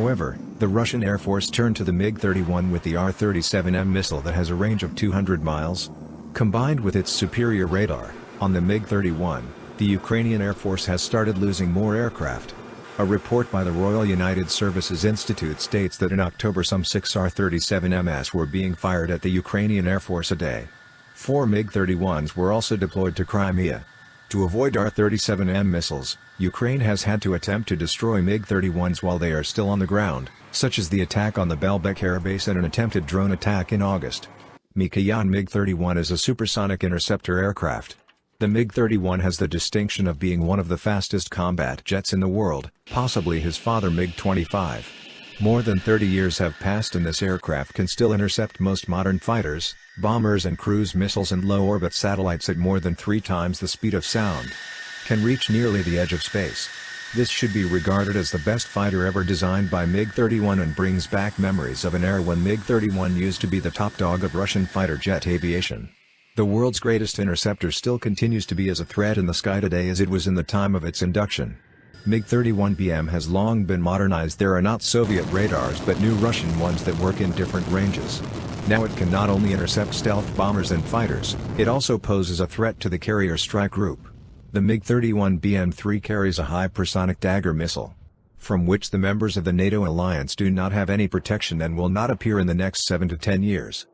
However, the Russian Air Force turned to the MiG-31 with the R-37M missile that has a range of 200 miles. Combined with its superior radar, on the MiG-31, the Ukrainian Air Force has started losing more aircraft. A report by the Royal United Services Institute states that in October some 6 R-37MS were being fired at the Ukrainian Air Force a day. Four MiG-31s were also deployed to Crimea. To avoid R-37M missiles, Ukraine has had to attempt to destroy MiG-31s while they are still on the ground, such as the attack on the Belbek Air Base and an attempted drone attack in August. Mikoyan MiG-31 is a supersonic interceptor aircraft. The MiG-31 has the distinction of being one of the fastest combat jets in the world, possibly his father MiG-25. More than 30 years have passed and this aircraft can still intercept most modern fighters, bombers and cruise missiles and low-orbit satellites at more than three times the speed of sound. Can reach nearly the edge of space. This should be regarded as the best fighter ever designed by MiG-31 and brings back memories of an era when MiG-31 used to be the top dog of Russian fighter jet aviation. The world's greatest interceptor still continues to be as a threat in the sky today as it was in the time of its induction. MiG-31BM has long been modernized there are not Soviet radars but new Russian ones that work in different ranges. Now it can not only intercept stealth bombers and fighters, it also poses a threat to the carrier strike group. The MiG-31BM-3 carries a hypersonic Dagger missile, from which the members of the NATO alliance do not have any protection and will not appear in the next 7 to 10 years.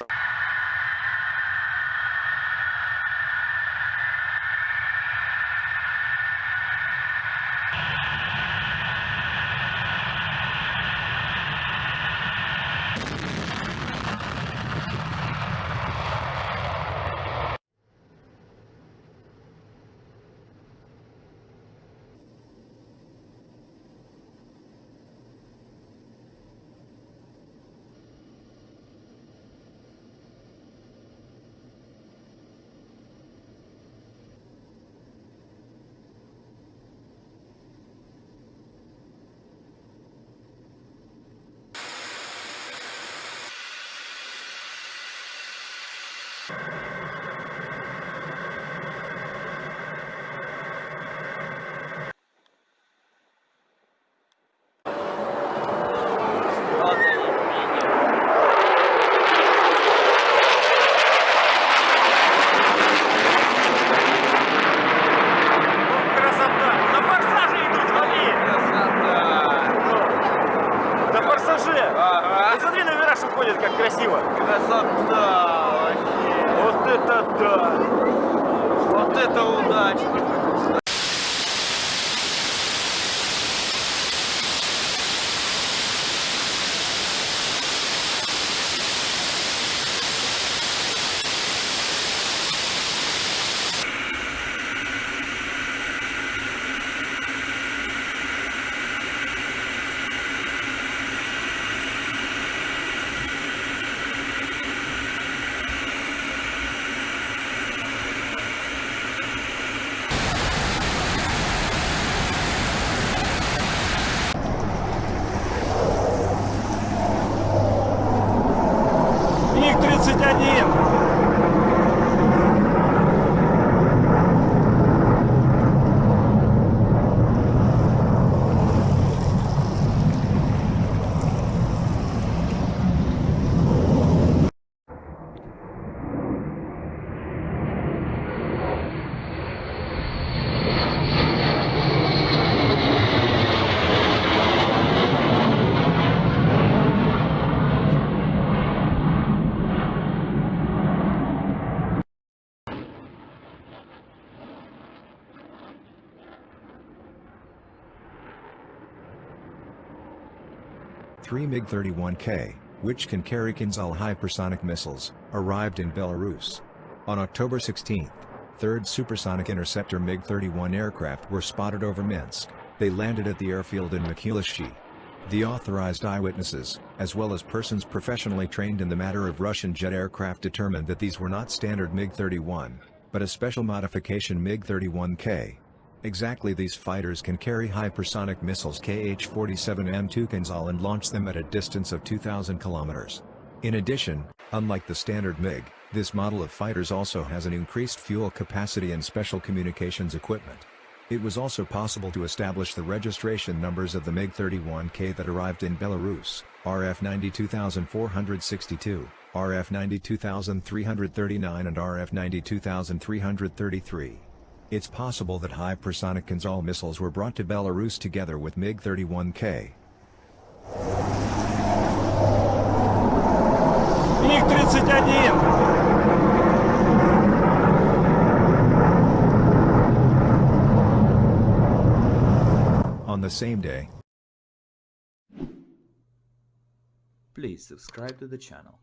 you красиво. Красота вообще. Вот это да. Вот это удача. 31. 3 MiG-31K, which can carry Kinzhal hypersonic missiles, arrived in Belarus. On October 16, third supersonic interceptor MiG-31 aircraft were spotted over Minsk. They landed at the airfield in Machulishchy. The authorized eyewitnesses, as well as persons professionally trained in the matter of Russian jet aircraft determined that these were not standard MiG-31, but a special modification MiG-31K, Exactly these fighters can carry hypersonic missiles Kh-47M2 Kinzhal and launch them at a distance of 2,000 kilometers. In addition, unlike the standard MiG, this model of fighters also has an increased fuel capacity and special communications equipment. It was also possible to establish the registration numbers of the MiG-31K that arrived in Belarus, RF 92462, RF 92339 and RF 92333. It's possible that hypersonic Kinzhal missiles were brought to Belarus together with MiG-31K. MiG-31! On the same day. Please subscribe to the channel.